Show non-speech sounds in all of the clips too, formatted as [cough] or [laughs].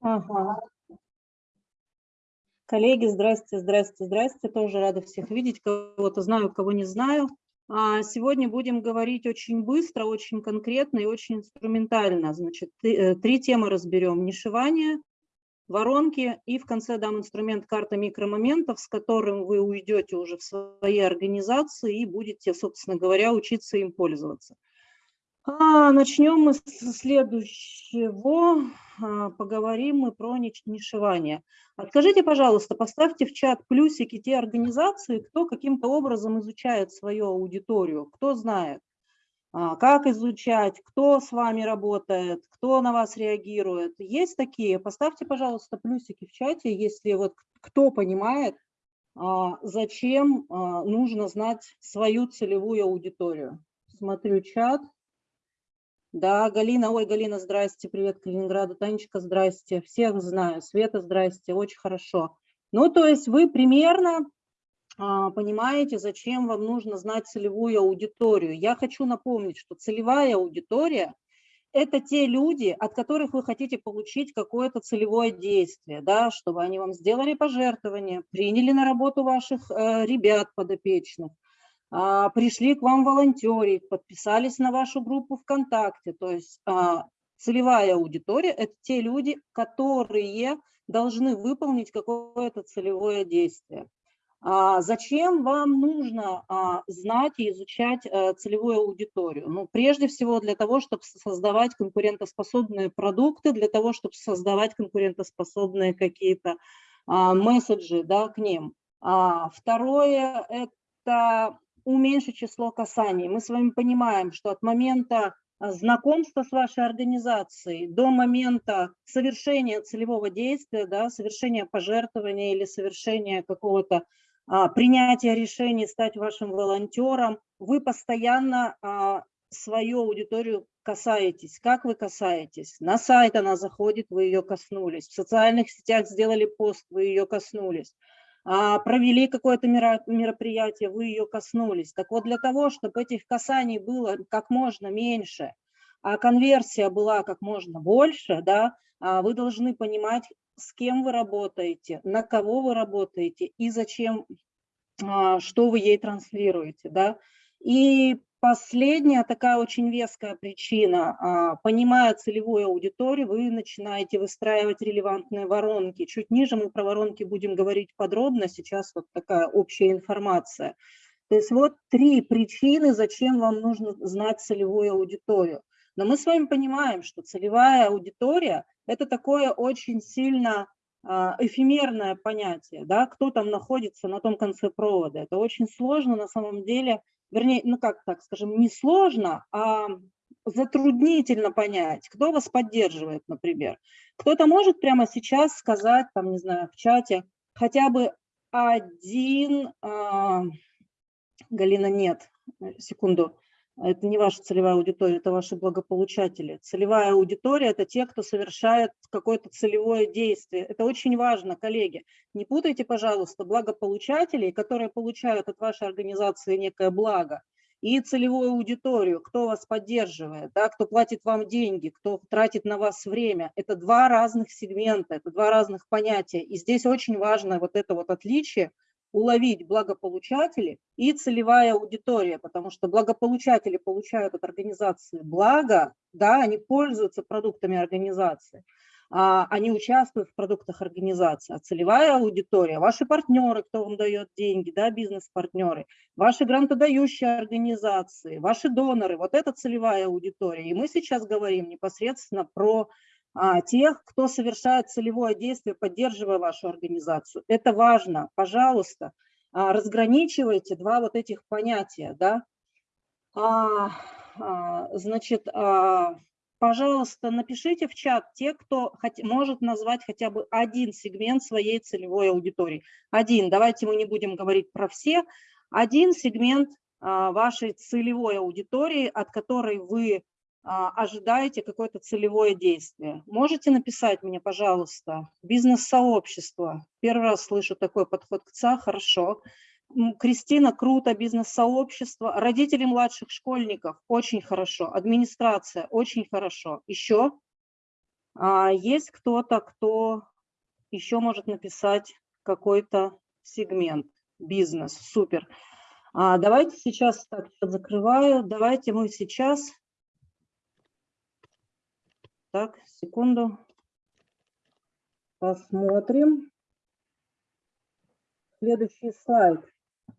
Ага. Коллеги, здрасте, здрасте, здрасте. Тоже рада всех видеть. Кого-то знаю, кого не знаю. А, сегодня будем говорить очень быстро, очень конкретно и очень инструментально. Значит, э, три темы разберем. Нишевание, воронки и в конце дам инструмент карта микромоментов, с которым вы уйдете уже в своей организации и будете, собственно говоря, учиться им пользоваться. А, начнем мы с следующего. А, поговорим мы про нишевание. Скажите, пожалуйста, поставьте в чат плюсики те организации, кто каким-то образом изучает свою аудиторию, кто знает, а, как изучать, кто с вами работает, кто на вас реагирует. Есть такие? Поставьте, пожалуйста, плюсики в чате, если вот кто понимает, зачем нужно знать свою целевую аудиторию. Смотрю чат. Да, Галина, ой, Галина, здрасте, привет Калининграду, Танечка, здрасте, всех знаю, Света, здрасте, очень хорошо. Ну, то есть вы примерно а, понимаете, зачем вам нужно знать целевую аудиторию. Я хочу напомнить, что целевая аудитория – это те люди, от которых вы хотите получить какое-то целевое действие, да, чтобы они вам сделали пожертвование, приняли на работу ваших э, ребят подопечных, пришли к вам волонтерить, подписались на вашу группу ВКонтакте. То есть а, целевая аудитория – это те люди, которые должны выполнить какое-то целевое действие. А зачем вам нужно а, знать и изучать а, целевую аудиторию? Ну, прежде всего для того, чтобы создавать конкурентоспособные продукты, для того, чтобы создавать конкурентоспособные какие-то а, месседжи да, к ним. А, второе – это уменьшить число касаний. Мы с вами понимаем, что от момента а, знакомства с вашей организацией до момента совершения целевого действия, да, совершения пожертвования или совершения какого-то а, принятия решений стать вашим волонтером, вы постоянно а, свою аудиторию касаетесь. Как вы касаетесь? На сайт она заходит, вы ее коснулись. В социальных сетях сделали пост, вы ее коснулись. А, провели какое-то мероприятие, вы ее коснулись. Так вот, для того, чтобы этих касаний было как можно меньше, а конверсия была как можно больше, да, а, вы должны понимать, с кем вы работаете, на кого вы работаете и зачем, а, что вы ей транслируете. Да. И Последняя такая очень веская причина. А, понимая целевую аудиторию, вы начинаете выстраивать релевантные воронки. Чуть ниже мы про воронки будем говорить подробно, сейчас вот такая общая информация. То есть вот три причины, зачем вам нужно знать целевую аудиторию. Но мы с вами понимаем, что целевая аудитория – это такое очень сильно а, эфемерное понятие, да, кто там находится на том конце провода. Это очень сложно на самом деле вернее, ну как так скажем, не сложно, а затруднительно понять, кто вас поддерживает, например. Кто-то может прямо сейчас сказать, там, не знаю, в чате, хотя бы один, а, Галина, нет, секунду, это не ваша целевая аудитория, это ваши благополучатели. Целевая аудитория – это те, кто совершает какое-то целевое действие. Это очень важно, коллеги. Не путайте, пожалуйста, благополучателей, которые получают от вашей организации некое благо, и целевую аудиторию, кто вас поддерживает, да, кто платит вам деньги, кто тратит на вас время. Это два разных сегмента, это два разных понятия. И здесь очень важно вот это вот отличие – уловить благополучатели и целевая аудитория, потому что благополучатели получают от организации благо, да, они пользуются продуктами организации, а, они участвуют в продуктах организации, а целевая аудитория, ваши партнеры, кто вам дает деньги, да, бизнес-партнеры, ваши грантодающие организации, ваши доноры, вот это целевая аудитория. И мы сейчас говорим непосредственно про тех, кто совершает целевое действие, поддерживая вашу организацию. Это важно. Пожалуйста, а, разграничивайте два вот этих понятия. Да? А, а, значит, а, пожалуйста, напишите в чат те, кто может назвать хотя бы один сегмент своей целевой аудитории. Один, давайте мы не будем говорить про все. Один сегмент а, вашей целевой аудитории, от которой вы а, ожидаете какое-то целевое действие. Можете написать мне, пожалуйста, бизнес-сообщество. Первый раз слышу такой подход к ЦА, хорошо. Кристина, круто, бизнес-сообщество. Родители младших школьников, очень хорошо. Администрация, очень хорошо. Еще? А есть кто-то, кто еще может написать какой-то сегмент, бизнес, супер. А давайте сейчас, так, закрываю, давайте мы сейчас, так, секунду, посмотрим. Следующий слайд.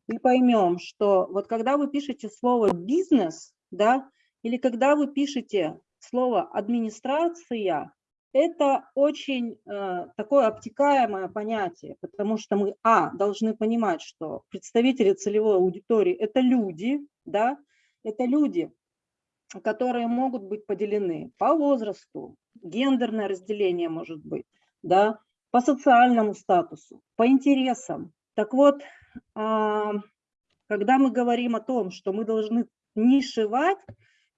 И поймем, что вот когда вы пишете слово бизнес, да, или когда вы пишете слово администрация, это очень э, такое обтекаемое понятие, потому что мы, а, должны понимать, что представители целевой аудитории – это люди, да, это люди, которые могут быть поделены по возрасту, гендерное разделение может быть, да, по социальному статусу, по интересам. Так вот, э, когда мы говорим о том, что мы должны нишевать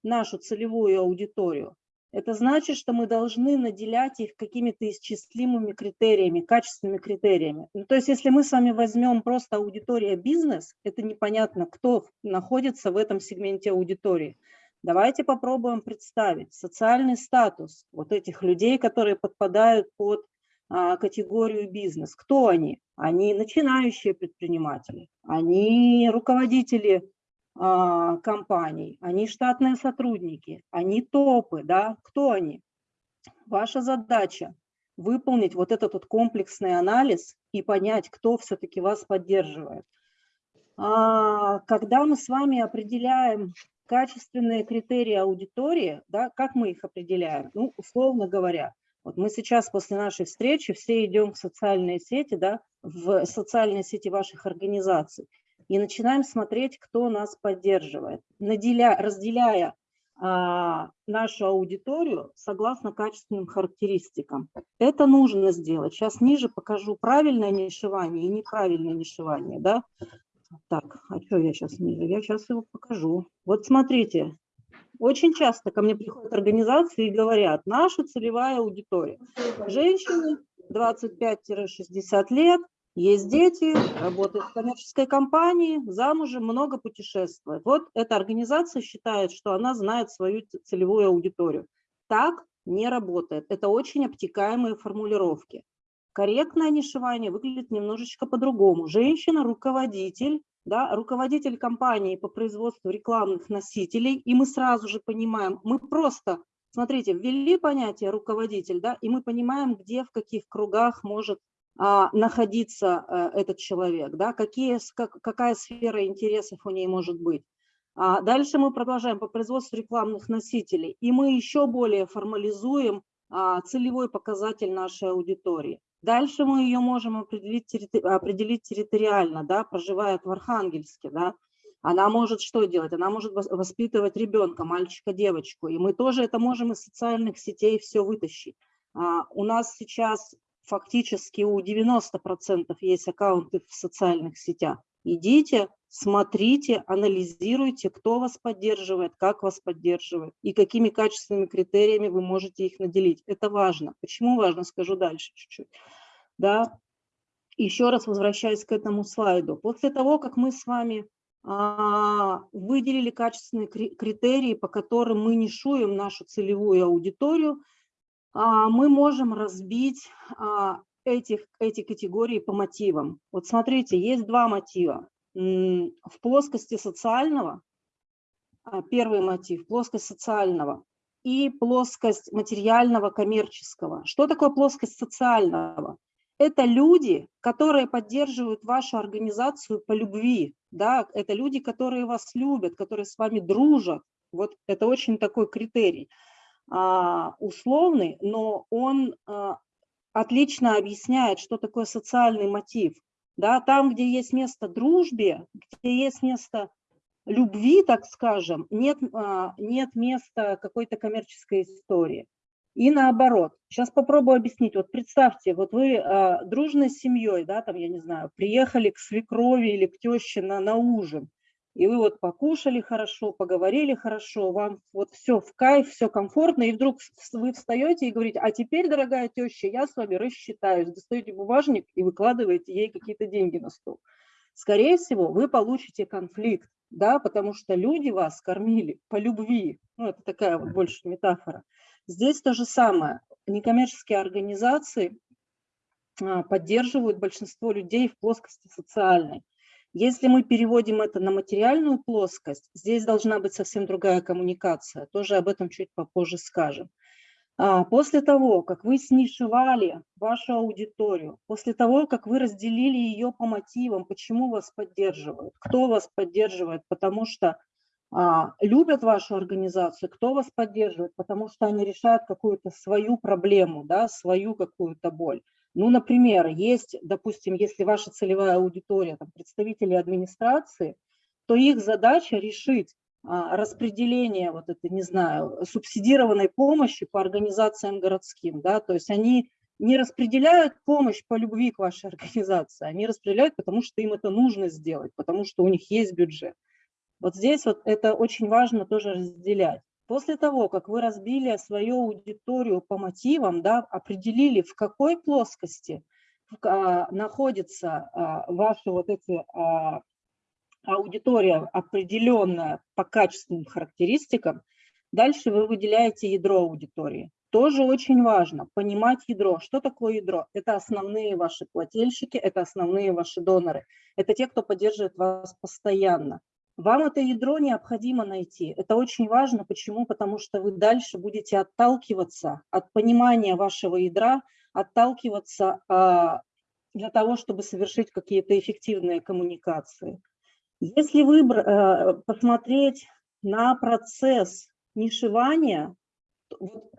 нашу целевую аудиторию, это значит, что мы должны наделять их какими-то исчислимыми критериями, качественными критериями. Ну, то есть если мы с вами возьмем просто аудитория бизнес, это непонятно, кто находится в этом сегменте аудитории. Давайте попробуем представить социальный статус вот этих людей, которые подпадают под а, категорию бизнес. Кто они? Они начинающие предприниматели, они руководители а, компаний, они штатные сотрудники, они топы, да, кто они? Ваша задача выполнить вот этот вот комплексный анализ и понять, кто все-таки вас поддерживает. А, когда мы с вами определяем качественные критерии аудитории, да, как мы их определяем? Ну, условно говоря, вот мы сейчас после нашей встречи все идем в социальные сети, да, в социальные сети ваших организаций и начинаем смотреть, кто нас поддерживает, наделя, разделяя а, нашу аудиторию согласно качественным характеристикам. Это нужно сделать. Сейчас ниже покажу правильное нишевание и неправильное нишевание. Да? Так, а что я сейчас ниже? Я сейчас его покажу. Вот смотрите, очень часто ко мне приходят организации и говорят, наша целевая аудитория. Женщины 25-60 лет, есть дети, работают в коммерческой компании, замужем, много путешествует. Вот эта организация считает, что она знает свою целевую аудиторию. Так не работает. Это очень обтекаемые формулировки. Корректное нишевание выглядит немножечко по-другому. Женщина – руководитель, да, руководитель компании по производству рекламных носителей, и мы сразу же понимаем, мы просто, смотрите, ввели понятие руководитель, да, и мы понимаем, где, в каких кругах может а, находиться э, этот человек, да, какие, как, какая сфера интересов у ней может быть. А дальше мы продолжаем по производству рекламных носителей, и мы еще более формализуем а, целевой показатель нашей аудитории. Дальше мы ее можем определить, определить территориально, да, проживает в Архангельске, да, она может что делать? Она может воспитывать ребенка, мальчика, девочку, и мы тоже это можем из социальных сетей все вытащить. А, у нас сейчас фактически у 90% есть аккаунты в социальных сетях. Идите, смотрите, анализируйте, кто вас поддерживает, как вас поддерживает и какими качественными критериями вы можете их наделить. Это важно. Почему важно, скажу дальше чуть-чуть. Да? Еще раз возвращаясь к этому слайду. После того, как мы с вами а, выделили качественные критерии, по которым мы нишуем нашу целевую аудиторию, а, мы можем разбить а, этих, эти категории по мотивам. Вот смотрите, есть два мотива. В плоскости социального, а, первый мотив, плоскость социального и плоскость материального, коммерческого. Что такое плоскость социального? Это люди, которые поддерживают вашу организацию по любви, да, это люди, которые вас любят, которые с вами дружат. Вот это очень такой критерий. А, условный, но он а, отлично объясняет, что такое социальный мотив. Да, там, где есть место дружбе, где есть место любви, так скажем, нет, а, нет места какой-то коммерческой истории. И наоборот. Сейчас попробую объяснить. Вот представьте, вот вы э, дружной семьей, да, там, я не знаю, приехали к свекрови или к теще на, на ужин и вы вот покушали хорошо, поговорили хорошо, вам вот все в кайф, все комфортно, и вдруг вы встаете и говорите, а теперь, дорогая теща, я с вами рассчитаюсь, достаете бумажник и выкладываете ей какие-то деньги на стол. Скорее всего, вы получите конфликт, да, потому что люди вас кормили по любви, ну, это такая вот больше метафора. Здесь то же самое. Некоммерческие организации а, поддерживают большинство людей в плоскости социальной. Если мы переводим это на материальную плоскость, здесь должна быть совсем другая коммуникация. Тоже об этом чуть попозже скажем. А, после того, как вы снишевали вашу аудиторию, после того, как вы разделили ее по мотивам, почему вас поддерживают, кто вас поддерживает, потому что а, любят вашу организацию, кто вас поддерживает, потому что они решают какую-то свою проблему, да, свою какую-то боль. Ну, например, есть, допустим, если ваша целевая аудитория, там, представители администрации, то их задача решить а, распределение вот это, не знаю, субсидированной помощи по организациям городским, да, то есть они не распределяют помощь по любви к вашей [laughs] организации, они распределяют, потому что им это нужно сделать, потому что у них есть бюджет. Вот здесь вот это очень важно тоже разделять. После того, как вы разбили свою аудиторию по мотивам, да, определили, в какой плоскости а, находятся а, ваши вот эти а, аудитория определенная по качественным характеристикам, дальше вы выделяете ядро аудитории. Тоже очень важно понимать ядро. Что такое ядро? Это основные ваши плательщики, это основные ваши доноры. Это те, кто поддерживает вас постоянно. Вам это ядро необходимо найти. Это очень важно. Почему? Потому что вы дальше будете отталкиваться от понимания вашего ядра, отталкиваться а, для того, чтобы совершить какие-то эффективные коммуникации. Если выбор, э, посмотреть на процесс нишевания,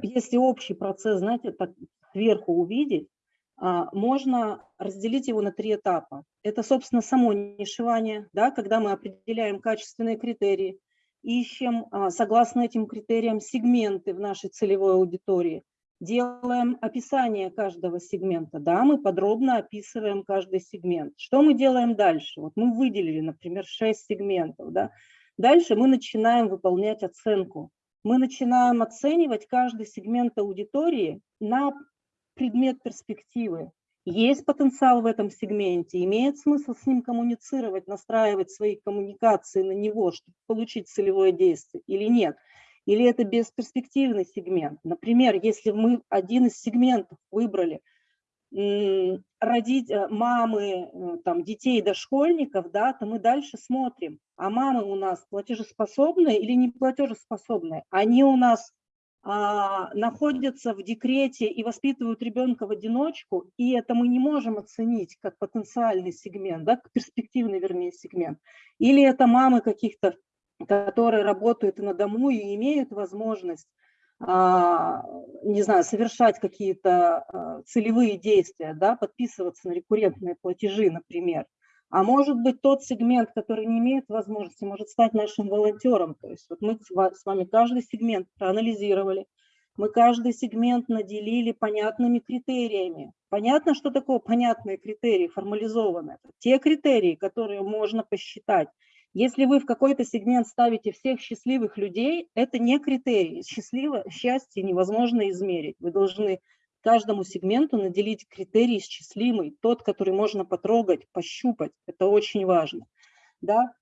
если общий процесс, знаете, так сверху увидеть, можно разделить его на три этапа. Это, собственно, само нишевание, да, когда мы определяем качественные критерии, ищем, а, согласно этим критериям, сегменты в нашей целевой аудитории – делаем описание каждого сегмента, да, мы подробно описываем каждый сегмент. Что мы делаем дальше? Вот мы выделили, например, 6 сегментов, да. Дальше мы начинаем выполнять оценку. Мы начинаем оценивать каждый сегмент аудитории на предмет перспективы. Есть потенциал в этом сегменте, имеет смысл с ним коммуницировать, настраивать свои коммуникации на него, чтобы получить целевое действие или нет – или это бесперспективный сегмент. Например, если мы один из сегментов выбрали родить э, мамы э, там, детей дошкольников, да, то мы дальше смотрим, а мамы у нас платежеспособные или не платежеспособные. Они у нас находятся в декрете и воспитывают ребенка в одиночку, и это мы не можем оценить как потенциальный сегмент, да, перспективный, вернее, сегмент. Или это мамы каких-то которые работают на дому и имеют возможность, а, не знаю, совершать какие-то а, целевые действия, да, подписываться на рекуррентные платежи, например. А может быть, тот сегмент, который не имеет возможности, может стать нашим волонтером. То есть вот мы с вами каждый сегмент проанализировали, мы каждый сегмент наделили понятными критериями. Понятно, что такое понятные критерии, формализованные. те критерии, которые можно посчитать если вы в какой-то сегмент ставите всех счастливых людей, это не критерий. Счастливо, счастье невозможно измерить. Вы должны каждому сегменту наделить критерий счастливый, тот, который можно потрогать, пощупать. Это очень важно. Да?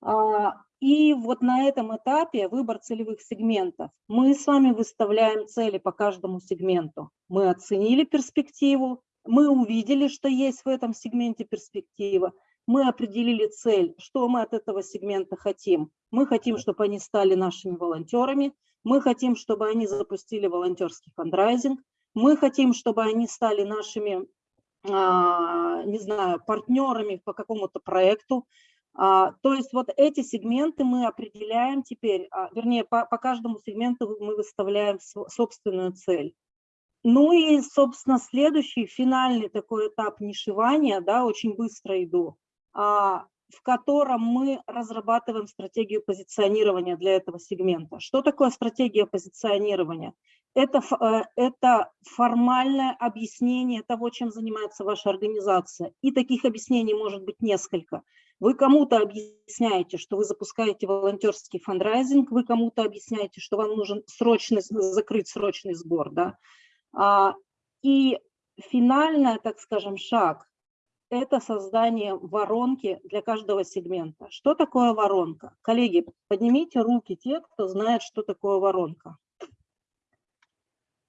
А, и вот на этом этапе выбор целевых сегментов. Мы с вами выставляем цели по каждому сегменту. Мы оценили перспективу, мы увидели, что есть в этом сегменте перспектива, мы определили цель, что мы от этого сегмента хотим. Мы хотим, чтобы они стали нашими волонтерами, мы хотим, чтобы они запустили волонтерский фандрайзинг, мы хотим, чтобы они стали нашими, а, не знаю, партнерами по какому-то проекту. А, то есть вот эти сегменты мы определяем теперь, а, вернее, по, по каждому сегменту мы выставляем собственную цель. Ну и, собственно, следующий, финальный такой этап нишевания, да, очень быстро иду. В котором мы разрабатываем стратегию позиционирования для этого сегмента. Что такое стратегия позиционирования? Это, э, это формальное объяснение того, чем занимается ваша организация. И таких объяснений может быть несколько. Вы кому-то объясняете, что вы запускаете волонтерский фандрайзинг, вы кому-то объясняете, что вам нужен срочный, закрыть срочный сбор. Да? А, и финальный, так скажем, шаг это создание воронки для каждого сегмента. Что такое воронка? Коллеги, поднимите руки те, кто знает, что такое воронка.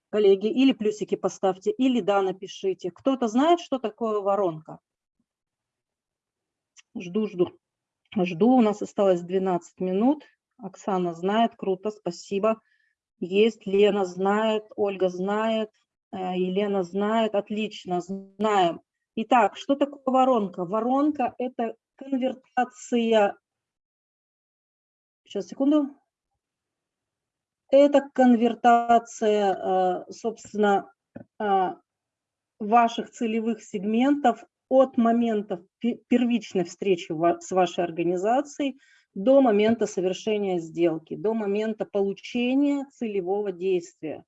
коллеги, или плюсики поставьте, или да, напишите. Кто-то знает, что такое воронка? Жду, жду. Жду, у нас осталось 12 минут. Оксана знает, круто, спасибо. Есть, Лена знает, Ольга знает, э, Елена знает, отлично, знаем. Итак, что такое воронка? Воронка – это конвертация, сейчас, секунду, это конвертация, э, собственно, э, ваших целевых сегментов от момента первичной встречи с вашей организацией до момента совершения сделки, до момента получения целевого действия.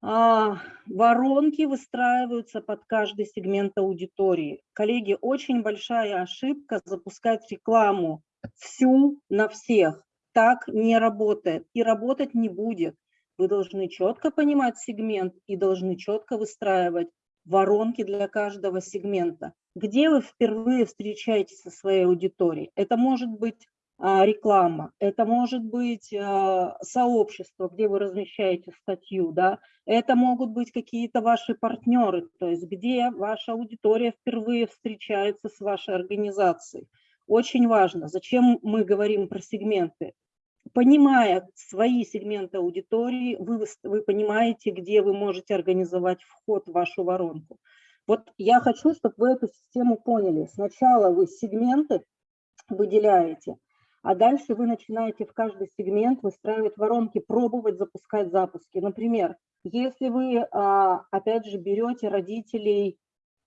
А, воронки выстраиваются под каждый сегмент аудитории. Коллеги, очень большая ошибка запускать рекламу всю на всех. Так не работает и работать не будет. Вы должны четко понимать сегмент и должны четко выстраивать воронки для каждого сегмента. Где вы впервые встречаетесь со своей аудиторией? Это может быть реклама, это может быть а, сообщество, где вы размещаете статью, да, это могут быть какие-то ваши партнеры, то есть где ваша аудитория впервые встречается с вашей организацией. Очень важно, зачем мы говорим про сегменты. Понимая свои сегменты аудитории, вы, вы понимаете, где вы можете организовать вход в вашу воронку. Вот я хочу, чтобы вы эту систему поняли. Сначала вы сегменты выделяете, а дальше вы начинаете в каждый сегмент выстраивать воронки, пробовать запускать запуски. Например, если вы, а, опять же, берете родителей,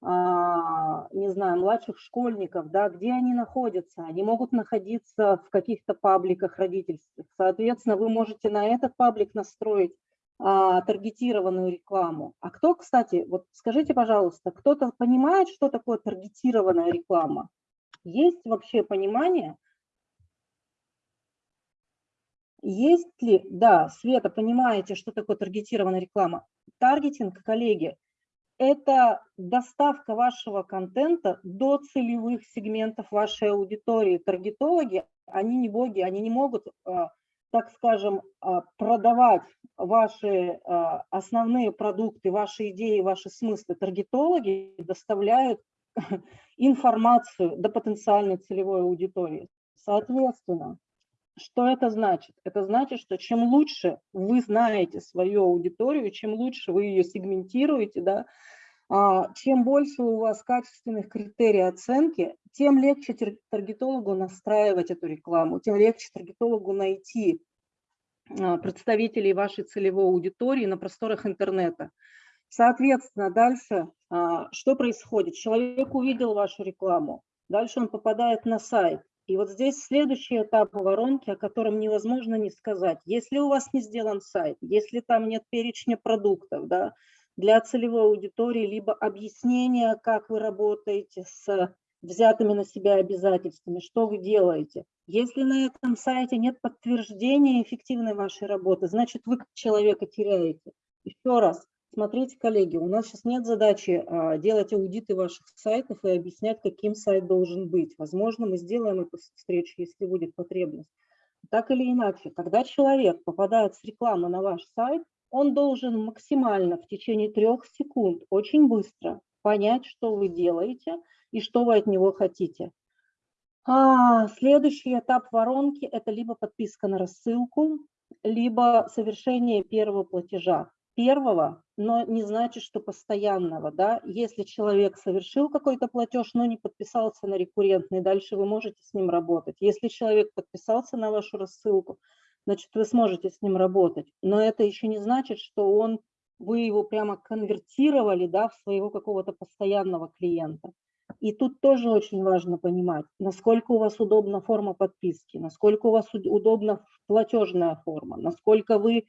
а, не знаю, младших школьников, да, где они находятся? Они могут находиться в каких-то пабликах родительских. Соответственно, вы можете на этот паблик настроить а, таргетированную рекламу. А кто, кстати, вот скажите, пожалуйста, кто-то понимает, что такое таргетированная реклама? Есть вообще понимание? Есть ли, да, Света, понимаете, что такое таргетированная реклама? Таргетинг, коллеги, это доставка вашего контента до целевых сегментов вашей аудитории. Таргетологи, они не боги, они не могут, а, так скажем, а, продавать ваши а, основные продукты, ваши идеи, ваши смыслы. Таргетологи доставляют [laughs] информацию до потенциальной целевой аудитории. Соответственно, что это значит? Это значит, что чем лучше вы знаете свою аудиторию, чем лучше вы ее сегментируете, да, а, чем больше у вас качественных критерий оценки, тем легче таргетологу настраивать эту рекламу, тем легче таргетологу найти а, представителей вашей целевой аудитории на просторах интернета. Соответственно, дальше а, что происходит? Человек увидел вашу рекламу, дальше он попадает на сайт. И вот здесь следующий этап воронки, о котором невозможно не сказать. Если у вас не сделан сайт, если там нет перечня продуктов да, для целевой аудитории, либо объяснения, как вы работаете с взятыми на себя обязательствами, что вы делаете. Если на этом сайте нет подтверждения эффективной вашей работы, значит, вы человека теряете. Еще раз, Смотрите, коллеги, у нас сейчас нет задачи а, делать аудиты ваших сайтов и объяснять, каким сайт должен быть. Возможно, мы сделаем эту встречу, если будет потребность. Так или иначе, когда человек попадает с рекламы на ваш сайт, он должен максимально в течение трех секунд, очень быстро понять, что вы делаете и что вы от него хотите. А, следующий этап воронки – это либо подписка на рассылку, либо совершение первого платежа первого, но не значит, что постоянного. Да? Если человек совершил какой-то платеж, но не подписался на рекуррентный, дальше вы можете с ним работать. Если человек подписался на вашу рассылку, значит, вы сможете с ним работать. Но это еще не значит, что он, вы его прямо конвертировали да, в своего какого-то постоянного клиента. И тут тоже очень важно понимать, насколько у вас удобна форма подписки, насколько у вас удобна платежная форма, насколько вы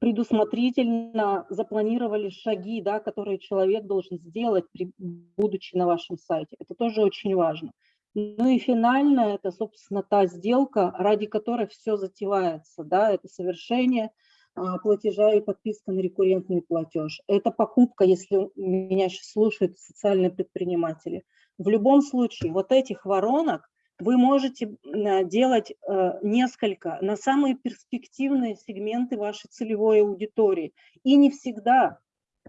предусмотрительно запланировали шаги, да, которые человек должен сделать, при, будучи на вашем сайте. Это тоже очень важно. Ну и финально это, собственно, та сделка, ради которой все затевается. Да, это совершение а, платежа и подписка на рекуррентный платеж. Это покупка, если меня сейчас слушают социальные предприниматели. В любом случае, вот этих воронок вы можете делать э, несколько на самые перспективные сегменты вашей целевой аудитории. И не всегда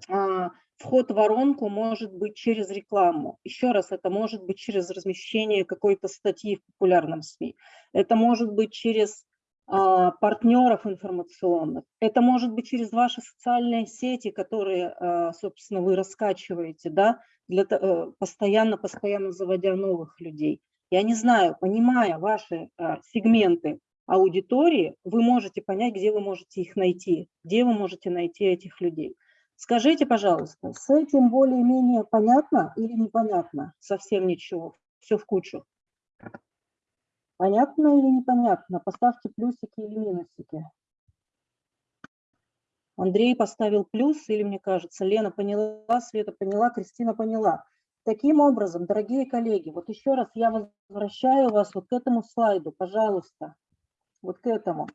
а, вход в воронку может быть через рекламу. Еще раз, это может быть через размещение какой-то статьи в популярном СМИ. Это может быть через а, партнеров информационных. Это может быть через ваши социальные сети, которые, а, собственно, вы раскачиваете, да, для, э, постоянно, постоянно заводя новых людей. Я не знаю, понимая ваши а, сегменты аудитории, вы можете понять, где вы можете их найти, где вы можете найти этих людей. Скажите, пожалуйста, с этим более-менее понятно или непонятно? Совсем ничего, все в кучу. Понятно или непонятно? Поставьте плюсики или минусики. Андрей поставил плюс, или мне кажется, Лена поняла, Света поняла, Кристина поняла. Таким образом, дорогие коллеги, вот еще раз я возвращаю вас вот к этому слайду, пожалуйста, вот к этому.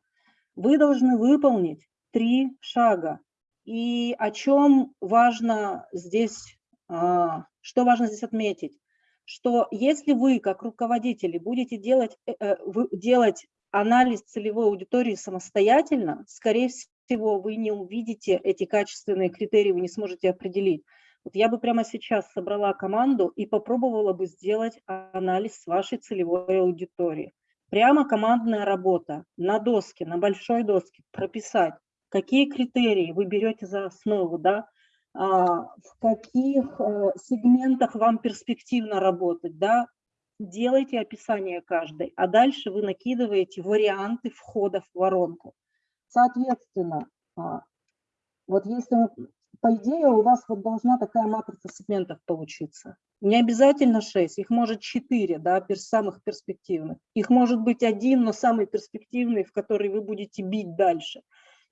Вы должны выполнить три шага. И о чем важно здесь, а, что важно здесь отметить? что если вы, как руководители, будете делать, э, э, делать анализ целевой аудитории самостоятельно, скорее всего, вы не увидите эти качественные критерии, вы не сможете определить. Вот я бы прямо сейчас собрала команду и попробовала бы сделать анализ вашей целевой аудитории. Прямо командная работа на доске, на большой доске, прописать, какие критерии вы берете за основу, да, а, в каких э, сегментах вам перспективно работать, да, делайте описание каждой, а дальше вы накидываете варианты входа в воронку. Соответственно, а, вот если, по идее, у вас вот должна такая матрица сегментов получиться. Не обязательно 6, их может 4, да, самых перспективных. Их может быть один, но самый перспективный, в который вы будете бить дальше.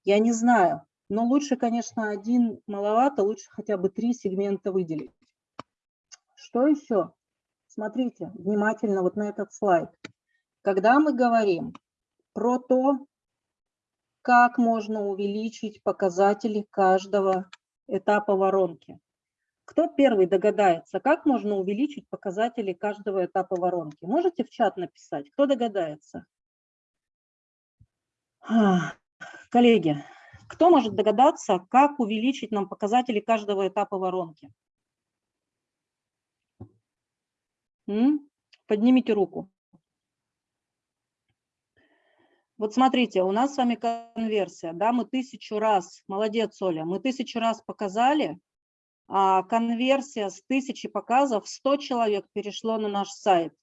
Я не знаю. Но лучше, конечно, один маловато, лучше хотя бы три сегмента выделить. Что еще? Смотрите внимательно вот на этот слайд. Когда мы говорим про то, как можно увеличить показатели каждого этапа воронки. Кто первый догадается, как можно увеличить показатели каждого этапа воронки? Можете в чат написать, кто догадается? Коллеги, кто может догадаться, как увеличить нам показатели каждого этапа воронки? Поднимите руку. Вот смотрите, у нас с вами конверсия, да, мы тысячу раз, молодец, Оля, мы тысячу раз показали, а конверсия с тысячи показов, 100 человек перешло на наш сайт.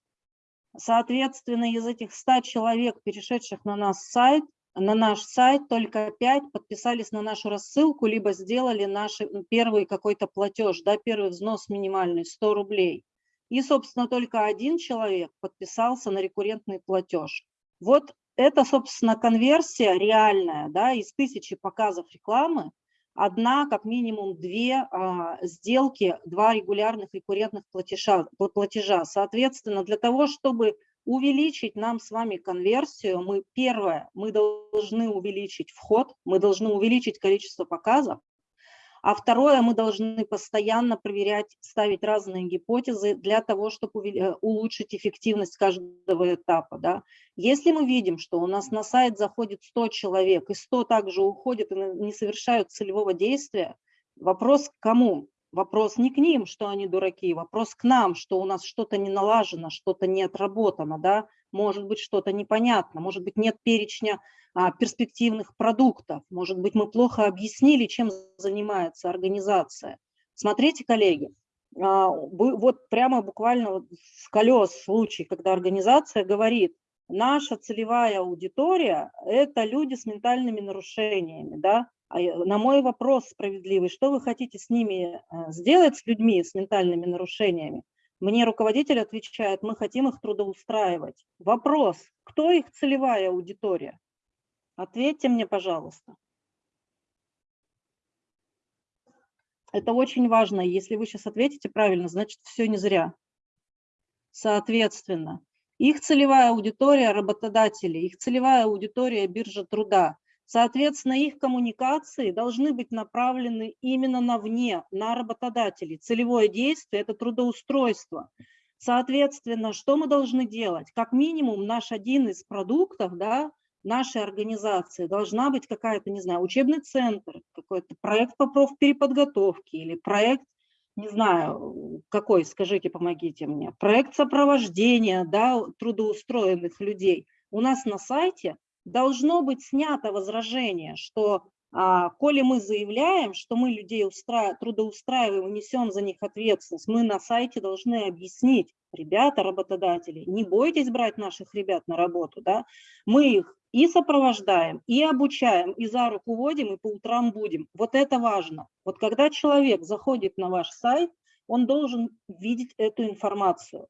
Соответственно, из этих 100 человек, перешедших на наш сайт, на наш сайт, только 5 подписались на нашу рассылку, либо сделали наш первый какой-то платеж, да, первый взнос минимальный, 100 рублей. И, собственно, только один человек подписался на рекуррентный платеж. Вот это, собственно, конверсия реальная, да, из тысячи показов рекламы, одна, как минимум две а, сделки, два регулярных рекуррентных платежа, платежа. Соответственно, для того, чтобы увеличить нам с вами конверсию, мы первое, мы должны увеличить вход, мы должны увеличить количество показов, а второе, мы должны постоянно проверять, ставить разные гипотезы для того, чтобы э, улучшить эффективность каждого этапа. Да. Если мы видим, что у нас на сайт заходит 100 человек, и 100 также уходят и не совершают целевого действия, вопрос к кому? Вопрос не к ним, что они дураки, вопрос к нам, что у нас что-то не налажено, что-то не отработано, да, может быть, что-то непонятно, может быть, нет перечня а, перспективных продуктов, может быть, мы плохо объяснили, чем занимается организация. Смотрите, коллеги, а, вот прямо буквально вот с колес случай, когда организация говорит, наша целевая аудитория – это люди с ментальными нарушениями, да, а на мой вопрос справедливый, что вы хотите с ними э, сделать, с людьми с ментальными нарушениями, мне руководитель отвечает, мы хотим их трудоустраивать. Вопрос, кто их целевая аудитория? Ответьте мне, пожалуйста. Это очень важно. Если вы сейчас ответите правильно, значит, все не зря. Соответственно, их целевая аудитория – работодатели, их целевая аудитория – биржа труда. Соответственно, их коммуникации должны быть направлены именно на вне, на работодателей. Целевое действие – это трудоустройство. Соответственно, что мы должны делать? Как минимум наш один из продуктов, да, нашей организации должна быть какая-то, не знаю, учебный центр, какой-то проект по профпереподготовке или проект, не знаю, какой, скажите, помогите мне, проект сопровождения да, трудоустроенных людей. У нас на сайте должно быть снято возражение, что а, коли мы заявляем, что мы людей устра... трудоустраиваем, несем за них ответственность, мы на сайте должны объяснить, ребята, работодатели, не бойтесь брать наших ребят на работу, да? мы их и сопровождаем, и обучаем, и за руку водим, и по утрам будем. Вот это важно. Вот когда человек заходит на ваш сайт, он должен видеть эту информацию.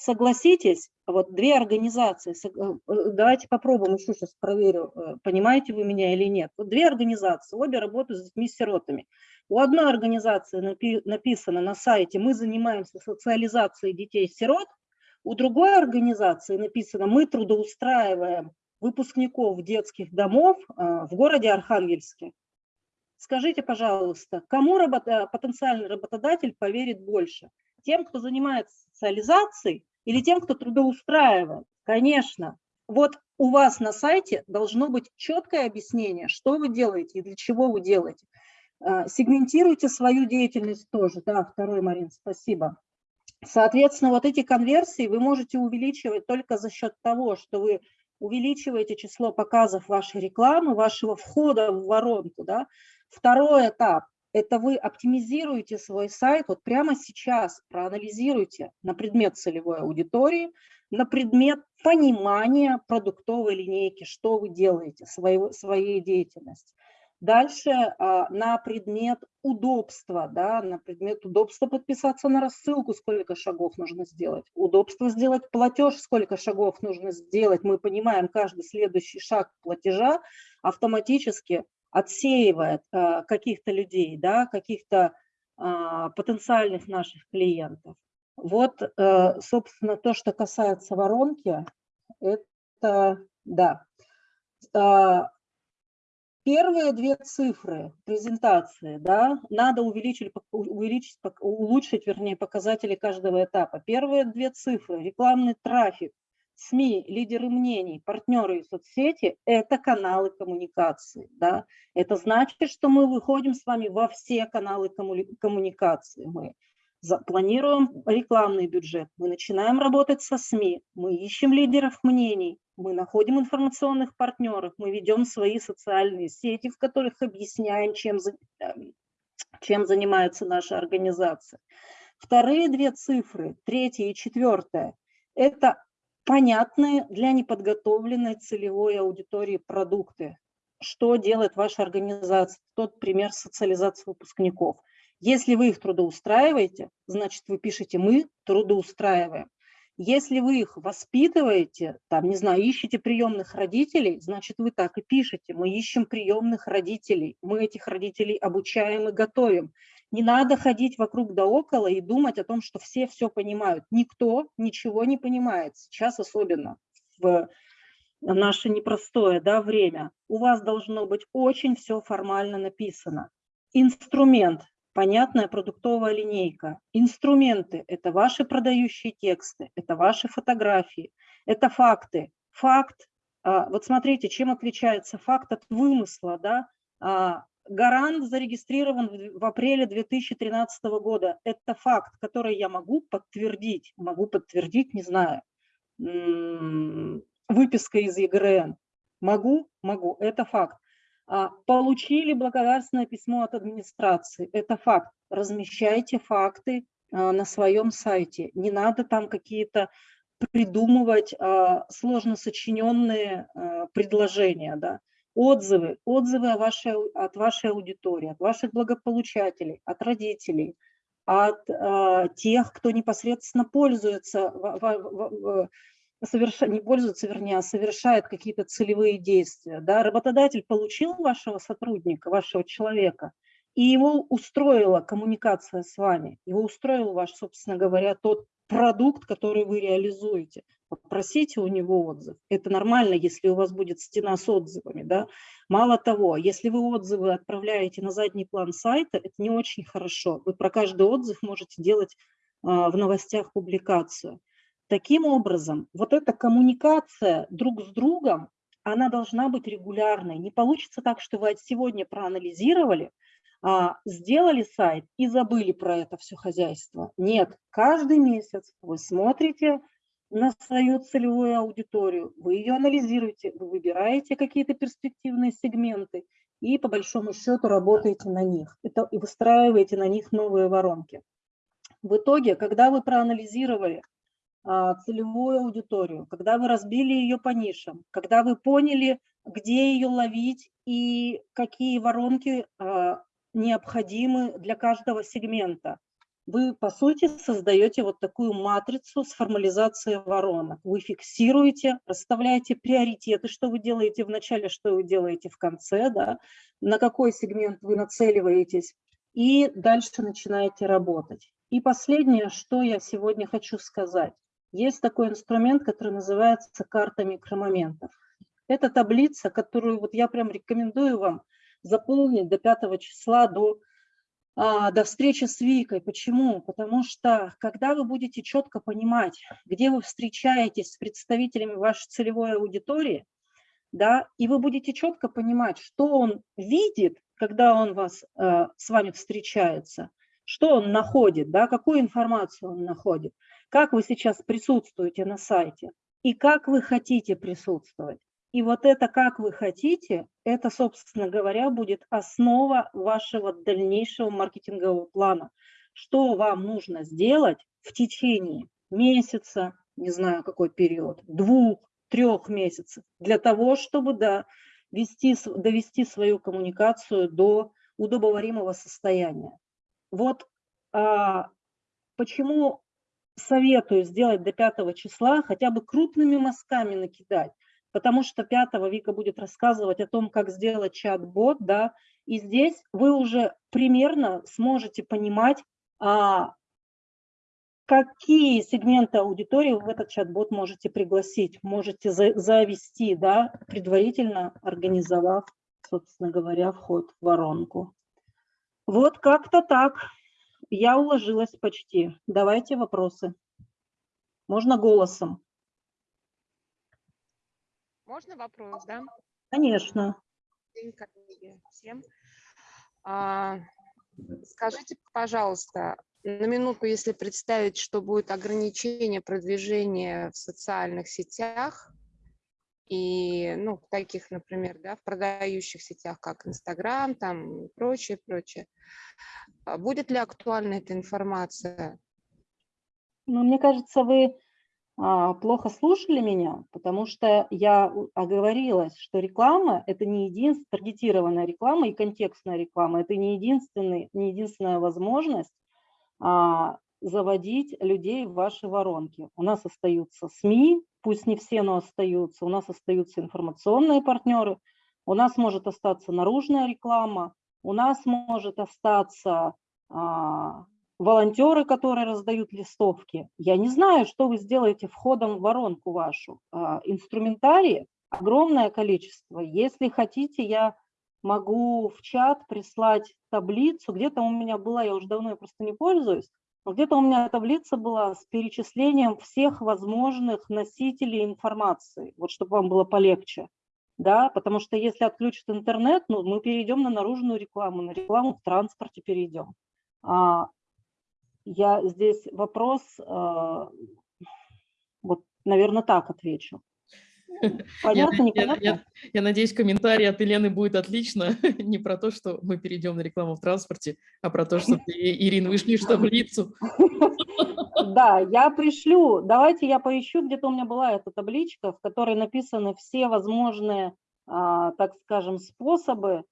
Согласитесь, вот две организации, э, э, давайте попробуем, еще сейчас проверю, э, понимаете вы меня или нет. Вот две организации, обе работают с детьми-сиротами. У одной организации написано на сайте «Мы занимаемся социализацией детей-сирот», у другой организации написано «Мы трудоустраиваем выпускников детских домов в городе Архангельске». Скажите, пожалуйста, кому работа, потенциальный работодатель поверит больше? Тем, кто занимается социализацией или тем, кто трудоустраивает? Конечно. Вот у вас на сайте должно быть четкое объяснение, что вы делаете и для чего вы делаете. А, сегментируйте свою деятельность тоже. Да, второй, Марин, спасибо. Соответственно, вот эти конверсии вы можете увеличивать только за счет того, что вы увеличиваете число показов вашей рекламы, вашего входа в воронку. Да? Второй этап это вы оптимизируете свой сайт, вот прямо сейчас проанализируйте на предмет целевой аудитории, на предмет понимания продуктовой линейки, что вы делаете, своего, своей деятельности. Дальше а, на предмет удобства, да, на предмет удобства подписаться на рассылку, сколько шагов нужно сделать, удобство сделать платеж, сколько шагов нужно сделать. Мы понимаем каждый следующий шаг платежа автоматически отсеивает э, каких-то людей, да, каких-то а, потенциальных наших клиентов. Вот, э, собственно, то, что касается воронки, это, да. А, первые две цифры презентации, да, надо увеличить, увеличить, улучшить, вернее, показатели каждого этапа. Первые две цифры, рекламный трафик, СМИ, лидеры мнений, партнеры и соцсети – это каналы коммуникации. Да? Это значит, что мы выходим с вами во все каналы коммуникации. Мы планируем рекламный бюджет, мы начинаем работать со СМИ, мы ищем лидеров мнений, мы находим информационных партнеров, мы ведем свои социальные сети, в которых объясняем, чем, эм, чем занимается наша организация. Вторые две цифры, третья и четвертая, это понятные для неподготовленной целевой аудитории продукты. Что делает ваша организация? Тот пример социализации выпускников. Если вы их трудоустраиваете, значит, вы пишете «мы трудоустраиваем». Если вы их воспитываете, там, не знаю, ищете приемных родителей, значит, вы так и пишете. Мы ищем приемных родителей, мы этих родителей обучаем и готовим. Не надо ходить вокруг да около и думать о том, что все все понимают. Никто ничего не понимает, сейчас особенно в наше непростое да, время. У вас должно быть очень все формально написано. Инструмент, понятная продуктовая линейка. Инструменты – это ваши продающие тексты, это ваши фотографии, это факты. Факт, а, вот смотрите, чем отличается факт от вымысла, да? Гарант зарегистрирован в апреле 2013 года. Это факт, который я могу подтвердить. Могу подтвердить, не знаю, выписка из ЕГРН. Могу? Могу. Это факт. А, получили благодарственное письмо от администрации. Это факт. Размещайте факты а, на своем сайте. Не надо там какие-то придумывать а, сложно сочиненные предложения. Да отзывы, отзывы о вашей, от вашей аудитории, от ваших благополучателей, от родителей, от э, тех, кто непосредственно пользуется, в, в, в, соверш... не пользуется, вернее, а совершает какие-то целевые действия. Да? Работодатель получил вашего сотрудника, вашего человека, и его устроила коммуникация с вами, его устроил ваш, собственно говоря, тот продукт, который вы реализуете. Попросите у него отзыв. Это нормально, если у вас будет стена с отзывами. Да? Мало того, если вы отзывы отправляете на задний план сайта, это не очень хорошо. Вы про каждый отзыв можете делать в новостях публикацию. Таким образом, вот эта коммуникация друг с другом, она должна быть регулярной. Не получится так, что вы сегодня проанализировали, а, сделали сайт и забыли про это все хозяйство. Нет, каждый месяц вы смотрите на свою целевую аудиторию, вы ее анализируете, вы выбираете какие-то перспективные сегменты и по большому счету работаете на них это, и выстраиваете на них новые воронки. В итоге, когда вы проанализировали а, целевую аудиторию, когда вы разбили ее по нишам, когда вы поняли, где ее ловить и какие воронки а, необходимы для каждого сегмента. Вы, по сути, создаете вот такую матрицу с формализацией воронок. Вы фиксируете, расставляете приоритеты, что вы делаете в начале, что вы делаете в конце, да, на какой сегмент вы нацеливаетесь, и дальше начинаете работать. И последнее, что я сегодня хочу сказать. Есть такой инструмент, который называется карта микромоментов. Это таблица, которую вот я прям рекомендую вам заполнить до 5 числа, до, до встречи с Викой. Почему? Потому что когда вы будете четко понимать, где вы встречаетесь с представителями вашей целевой аудитории, да, и вы будете четко понимать, что он видит, когда он вас, э, с вами встречается, что он находит, да, какую информацию он находит, как вы сейчас присутствуете на сайте и как вы хотите присутствовать. И вот это, как вы хотите, это, собственно говоря, будет основа вашего дальнейшего маркетингового плана. Что вам нужно сделать в течение месяца, не знаю какой период, двух, трех месяцев, для того, чтобы да, вести, довести свою коммуникацию до удобоваримого состояния. Вот а, почему советую сделать до 5 числа, хотя бы крупными мазками накидать, потому что 5 Вика будет рассказывать о том, как сделать чат-бот, да, и здесь вы уже примерно сможете понимать, а, какие сегменты аудитории в этот чат-бот можете пригласить, можете за, завести, да, предварительно организовав, собственно говоря, вход в воронку. Вот как-то так. Я уложилась почти. Давайте вопросы. Можно голосом. Можно вопрос, да? Конечно. Всем. А, скажите, пожалуйста, на минуту, если представить, что будет ограничение продвижения в социальных сетях, и, ну, таких, например, да, в продающих сетях, как Инстаграм, там, и прочее, прочее. А будет ли актуальна эта информация? Ну, мне кажется, вы плохо слушали меня, потому что я оговорилась, что реклама – это не единственная таргетированная реклама и контекстная реклама, это не, единственный, не единственная возможность а, заводить людей в ваши воронки. У нас остаются СМИ, пусть не все, но остаются, у нас остаются информационные партнеры, у нас может остаться наружная реклама, у нас может остаться а, волонтеры, которые раздают листовки. Я не знаю, что вы сделаете входом в воронку вашу. А, инструментарии огромное количество. Если хотите, я могу в чат прислать таблицу. Где-то у меня была, я уже давно просто не пользуюсь, но где-то у меня таблица была с перечислением всех возможных носителей информации, вот чтобы вам было полегче. Да, потому что если отключат интернет, ну, мы перейдем на наружную рекламу, на рекламу в транспорте перейдем. А, я здесь вопрос, а, вот, наверное, так отвечу. [laughs] Понятно, я, непонятно? Я, я, я надеюсь, комментарий от Елены будет отлично. [laughs] Не про то, что мы перейдем на рекламу в транспорте, а про то, что ты, Ирина, вышлешь таблицу. [laughs] Да, я пришлю. Давайте я поищу, где-то у меня была эта табличка, в которой написаны все возможные, а, так скажем, способы,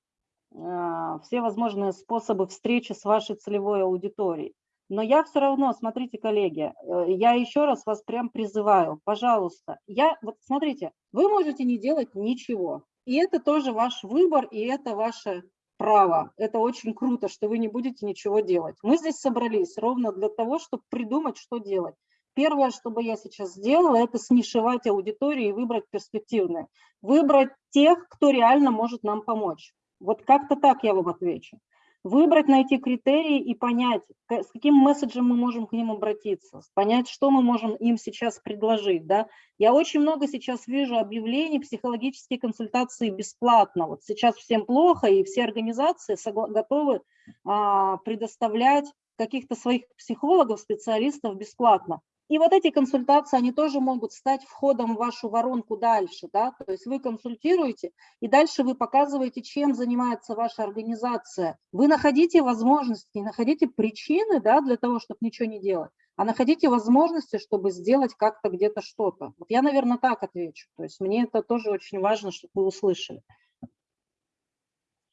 а, все возможные способы встречи с вашей целевой аудиторией. Но я все равно, смотрите, коллеги, э, я еще раз вас прям призываю, пожалуйста, я, вот смотрите, вы можете не делать ничего, и это тоже ваш выбор, и это ваше право. Это очень круто, что вы не будете ничего делать. Мы здесь собрались ровно для того, чтобы придумать, что делать. Первое, что бы я сейчас сделала, это снишевать аудиторию и выбрать перспективные. Выбрать тех, кто реально может нам помочь. Вот как-то так я вам отвечу. Выбрать, найти критерии и понять, с каким месседжем мы можем к ним обратиться, понять, что мы можем им сейчас предложить. Да? Я очень много сейчас вижу объявлений психологические консультации бесплатно. Вот сейчас всем плохо, и все организации готовы а, предоставлять каких-то своих психологов, специалистов бесплатно. И вот эти консультации, они тоже могут стать входом в вашу воронку дальше, да, то есть вы консультируете, и дальше вы показываете, чем занимается ваша организация. Вы находите возможности, не находите причины, да, для того, чтобы ничего не делать, а находите возможности, чтобы сделать как-то где-то что-то. Вот я, наверное, так отвечу, то есть мне это тоже очень важно, чтобы вы услышали.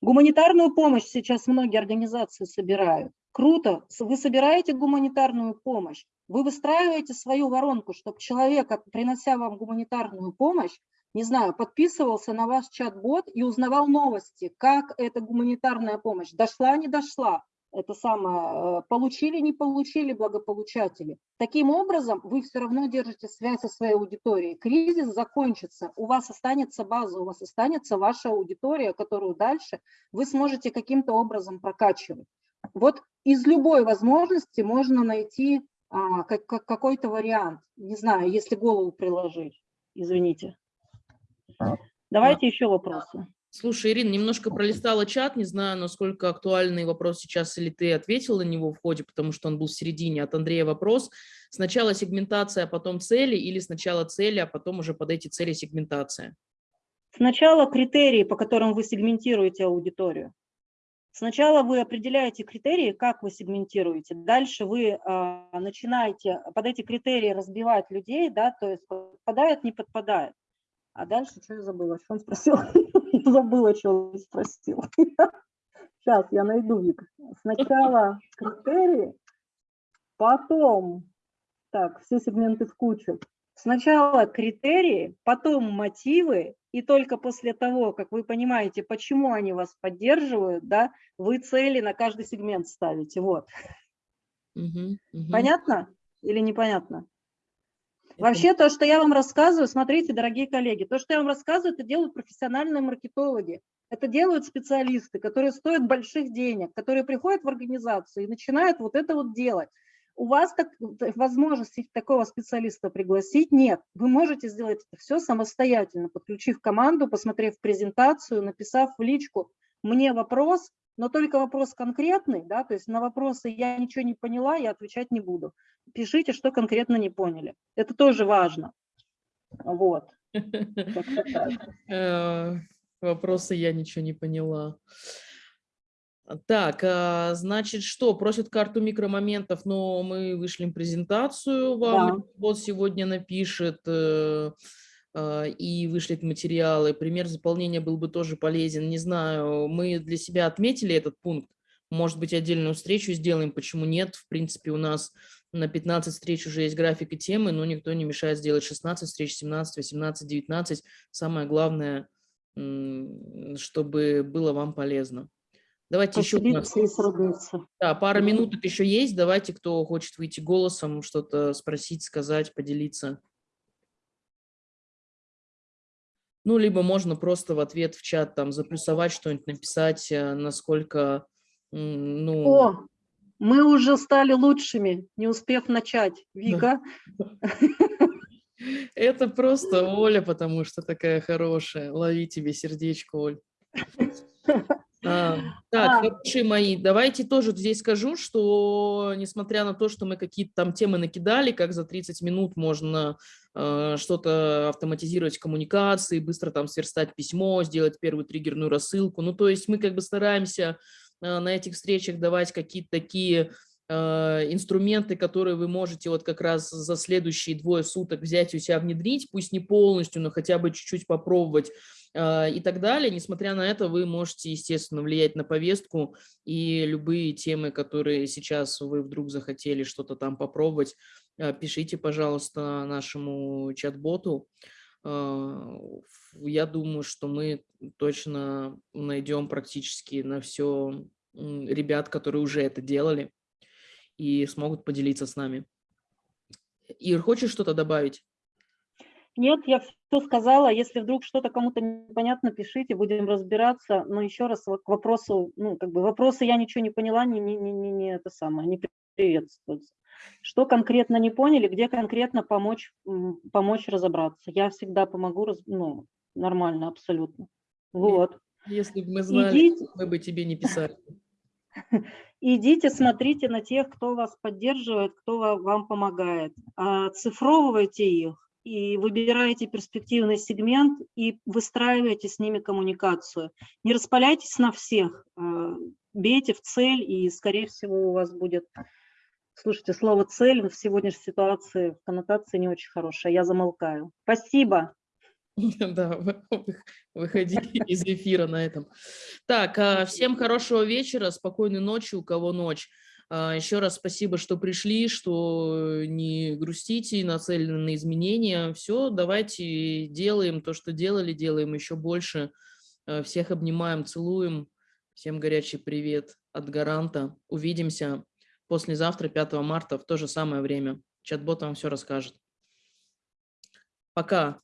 Гуманитарную помощь сейчас многие организации собирают. Круто, вы собираете гуманитарную помощь, вы выстраиваете свою воронку, чтобы человек, принося вам гуманитарную помощь, не знаю, подписывался на ваш чат-бот и узнавал новости, как эта гуманитарная помощь дошла, не дошла, это самое, э, получили, не получили благополучатели. Таким образом, вы все равно держите связь со своей аудиторией. Кризис закончится, у вас останется база, у вас останется ваша аудитория, которую дальше вы сможете каким-то образом прокачивать. Вот из любой возможности можно найти а, как, как, какой-то вариант. Не знаю, если голову приложить. Извините. Давайте еще вопросы. Слушай, Ирина, немножко пролистала чат, не знаю, насколько актуальный вопрос сейчас, или ты ответил на него в ходе, потому что он был в середине. От Андрея вопрос. Сначала сегментация, а потом цели, или сначала цели, а потом уже под эти цели сегментация? Сначала критерии, по которым вы сегментируете аудиторию. Сначала вы определяете критерии, как вы сегментируете, дальше вы э, начинаете под эти критерии разбивать людей, да, то есть подпадает, не подпадает. А дальше что я забыла? Что он спросил? [laughs] Забыла, что он спросил. Сейчас [laughs] я найду, Вик. Сначала критерии, потом, так, все сегменты в кучу. Сначала критерии, потом мотивы, и только после того, как вы понимаете, почему они вас поддерживают, да, вы цели на каждый сегмент ставите. Вот. Угу, угу. Понятно или непонятно? Это... Вообще то, что я вам рассказываю, смотрите, дорогие коллеги, то, что я вам рассказываю, это делают профессиональные маркетологи. Это делают специалисты, которые стоят больших денег, которые приходят в организацию и начинают вот это вот делать. У вас так, возможности такого специалиста пригласить нет. Вы можете сделать это все самостоятельно, подключив команду, посмотрев презентацию, написав в личку «мне вопрос», но только вопрос конкретный, да, то есть на вопросы «я ничего не поняла», я отвечать не буду. Пишите, что конкретно не поняли. Это тоже важно. Вот. [laughs] Э, вопросы «я ничего не поняла». Так, а, значит, что? Просят карту микромоментов, но мы вышлем презентацию вам. Да. Вот сегодня напишет э, а, и вышлет материалы. Пример заполнения был бы тоже полезен. Не знаю, мы для себя отметили этот пункт. Может быть, отдельную встречу сделаем, почему нет? В принципе, у нас на 15 встреч уже есть график и темы, но никто не мешает сделать 16 встреч, 17, 18, 19. Самое главное, чтобы было вам полезно. Давайте еще. Да, пара минуток еще есть. Давайте, кто хочет выйти голосом, что-то спросить, сказать, поделиться. Ну, либо можно просто в ответ в чат там заплюсовать что-нибудь, написать, э, насколько, ну... О, мы уже стали лучшими, не успев начать. Вика? [laughs] Это просто Оля, потому что такая хорошая. Лови тебе сердечко, Оль. [laughs] А, так, а. хорошие мои, давайте тоже здесь скажу, что несмотря на то, что мы какие-то там темы накидали, как за 30 минут можно э, что-то автоматизировать в коммуникации, быстро там сверстать письмо, сделать первую триггерную рассылку, ну то есть мы как бы стараемся э, на этих встречах давать какие-то такие э, инструменты, которые вы можете вот как раз за следующие двое суток взять у себя внедрить, пусть не полностью, но хотя бы чуть-чуть попробовать, и так далее. Несмотря на это, вы можете, естественно, влиять на повестку и любые темы, которые сейчас вы вдруг захотели что-то там попробовать, а, пишите, пожалуйста, нашему чат-боту. А, я думаю, что мы точно найдем практически на все ребят, которые уже это делали и смогут поделиться с нами. Ир, хочешь что-то добавить? Нет, я все сказала. Если вдруг что-то кому-то непонятно, пишите, будем разбираться. Но еще раз к вопросу, ну, как бы вопросы я ничего не поняла, не, не, не, не, не это самое, не приветствуется. Что конкретно не поняли, где конкретно помочь, помочь разобраться. Я всегда помогу, ну, нормально, абсолютно. Вот. Если бы мы знали, Идите. мы бы тебе не писали. [laughs] Идите, смотрите на тех, кто вас поддерживает, кто вам помогает. Оцифровывайте их и выбирайте перспективный сегмент и выстраивайте с ними коммуникацию. Не распаляйтесь на всех, а, бейте в цель, и, скорее всего, у вас будет... Слушайте, слово «цель» в сегодняшней ситуации в коннотации не очень хорошая. Я замолкаю. Спасибо. [laughs] Да, выходи [laughs] из эфира на этом. Так, а, всем хорошего вечера, спокойной ночи, у кого ночь. А, Еще раз спасибо, что пришли, что не грустите, нацелены на изменения. Все, давайте делаем то, что делали, делаем еще больше. А, всех обнимаем, целуем. Всем горячий привет от Гаранта. Увидимся послезавтра, 5 марта, в то же самое время. Чат-бот вам все расскажет. Пока.